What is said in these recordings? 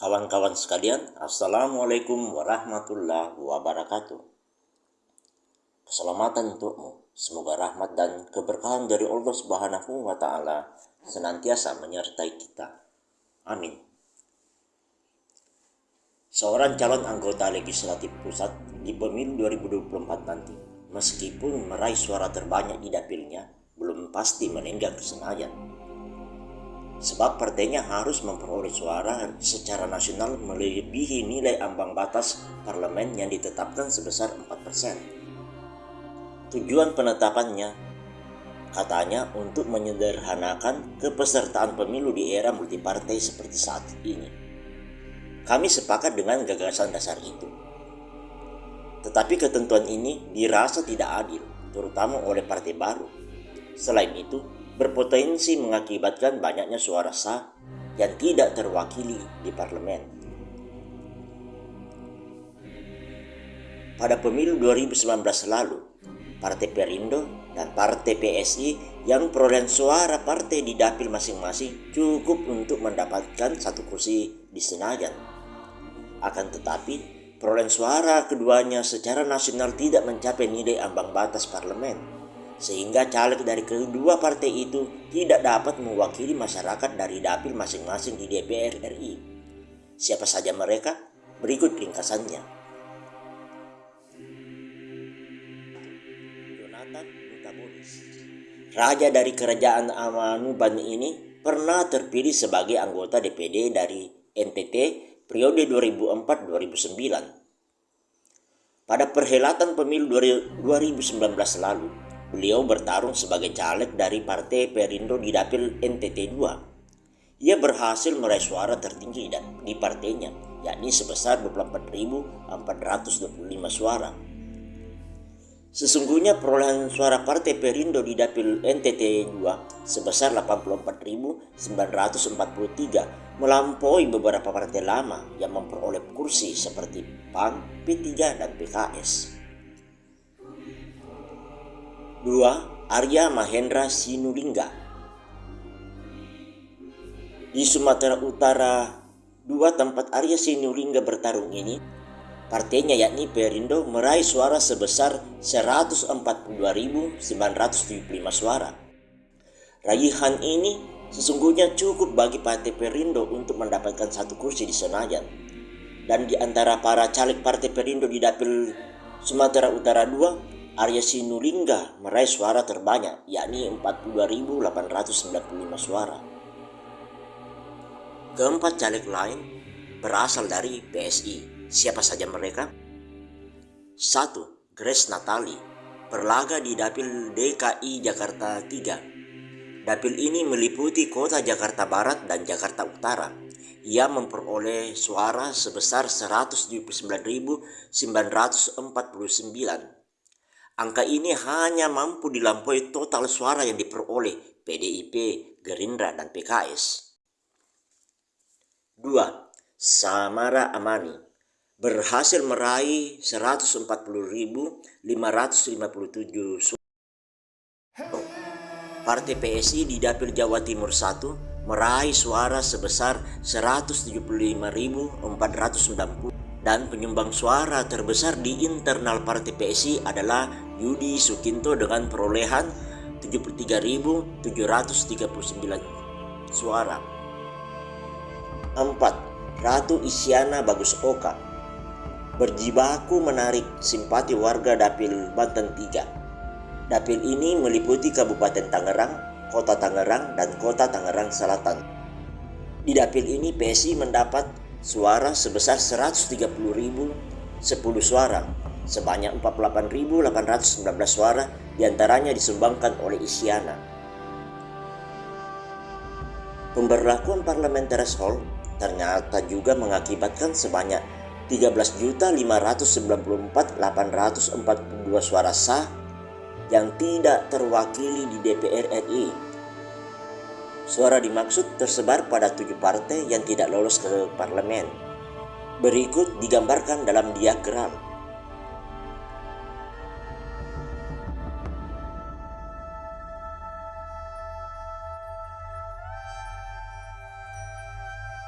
Kawan-kawan sekalian, Assalamualaikum warahmatullahi wabarakatuh. Keselamatan untukmu. Semoga rahmat dan keberkahan dari Allah Subhanahu wa taala senantiasa menyertai kita. Amin. Seorang calon anggota legislatif pusat di pemilu 2024 nanti, meskipun meraih suara terbanyak di dapilnya, belum pasti meninggal ke Senayan sebab partainya harus memperoleh suara secara nasional melebihi nilai ambang batas parlemen yang ditetapkan sebesar 4%. Tujuan penetapannya katanya untuk menyederhanakan kepesertaan pemilu di era multipartai seperti saat ini. Kami sepakat dengan gagasan dasar itu. Tetapi ketentuan ini dirasa tidak adil, terutama oleh partai baru. Selain itu, berpotensi mengakibatkan banyaknya suara sah yang tidak terwakili di parlemen. Pada pemilu 2019 lalu, Partai Perindo dan Partai PSI yang perolehan suara partai di dapil masing-masing cukup untuk mendapatkan satu kursi di Senayan. Akan tetapi, perolehan suara keduanya secara nasional tidak mencapai nilai ambang batas parlemen sehingga caleg dari kedua partai itu tidak dapat mewakili masyarakat dari dapil masing-masing di DPR RI. Siapa saja mereka? Berikut ringkasannya. Jonathan Raja dari kerajaan Amanuban ini pernah terpilih sebagai anggota DPD dari NTT periode 2004-2009. Pada perhelatan pemilu 2019 lalu, Beliau bertarung sebagai caleg dari Partai Perindo di dapil NTT 2. Ia berhasil meraih suara tertinggi di partainya, yakni sebesar 24.425 suara. Sesungguhnya perolehan suara Partai Perindo di dapil NTT 2 sebesar 84.943 melampaui beberapa partai lama yang memperoleh kursi seperti PAN, P3, dan PKS. 2. Arya Mahendra Sinulinga Di Sumatera Utara, dua tempat Arya Sinulinga bertarung ini, partainya yakni Perindo meraih suara sebesar 142.975 suara. Raihan ini sesungguhnya cukup bagi Partai Perindo untuk mendapatkan satu kursi di Senayan. Dan di antara para caleg Partai Perindo di dapil Sumatera Utara 2, Arya Sinulinga meraih suara terbanyak yakni 42.895 suara. Keempat caleg lain berasal dari PSI. Siapa saja mereka? 1. Grace Natali berlaga di Dapil DKI Jakarta 3. Dapil ini meliputi kota Jakarta Barat dan Jakarta Utara. Ia memperoleh suara sebesar 179.949 Angka ini hanya mampu dilampaui total suara yang diperoleh PDIP, Gerindra, dan PKS. 2. Samara Amani berhasil meraih 140.557 suara. Partai PSI di Dapil Jawa Timur 1 meraih suara sebesar 175.490 dan penyumbang suara terbesar di internal Partai PSI adalah Yudi Sukinto dengan perolehan 73.739 suara. 4. Ratu Isyana Bagus Oka berjibaku menarik simpati warga Dapil Banten 3. Dapil ini meliputi Kabupaten Tangerang, Kota Tangerang, dan Kota Tangerang Selatan. Di dapil ini PSI mendapat suara sebesar 130.010 suara sebanyak 48.819 suara di antaranya disumbangkan oleh Isyana. Pemberlakuan parliamentary threshold ternyata juga mengakibatkan sebanyak 13.594.842 suara sah yang tidak terwakili di DPR RI Suara dimaksud tersebar pada tujuh partai yang tidak lolos ke parlemen. Berikut digambarkan dalam diagram.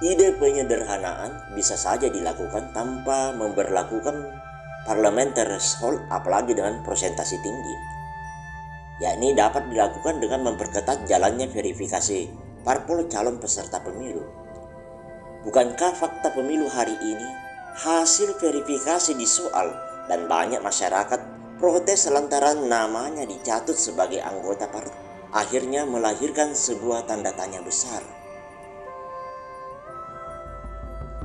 Ide penyederhanaan bisa saja dilakukan tanpa memperlakukan parliamentary threshold apalagi dengan presentasi tinggi. Yakni dapat dilakukan dengan memperketat jalannya verifikasi parpol calon peserta pemilu. Bukankah fakta pemilu hari ini hasil verifikasi disoal dan banyak masyarakat protes lantaran namanya dicatut sebagai anggota partai akhirnya melahirkan sebuah tanda tanya besar.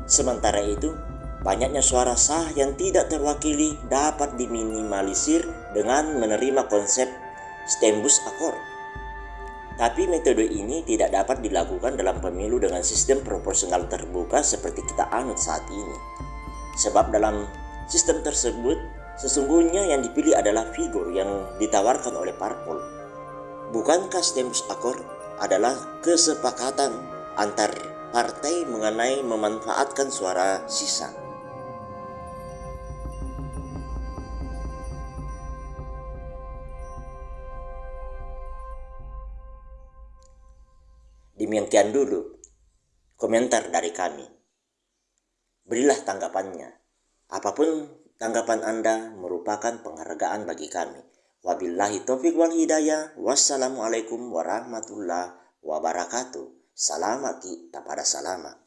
Sementara itu, banyaknya suara sah yang tidak terwakili dapat diminimalisir dengan menerima konsep stembus akor. Tapi metode ini tidak dapat dilakukan dalam pemilu dengan sistem proporsional terbuka seperti kita anut saat ini. Sebab dalam sistem tersebut, sesungguhnya yang dipilih adalah figur yang ditawarkan oleh parpol. Bukankah stembus akor adalah kesepakatan antar partai mengenai memanfaatkan suara sisa. Demikian dulu komentar dari kami. Berilah tanggapannya. Apa pun tanggapan Anda merupakan penghargaan bagi kami. Wabillahi taufiq wal hidayah. Wassalamualaikum warahmatullahi wabarakatuh. Salama kita pada salama.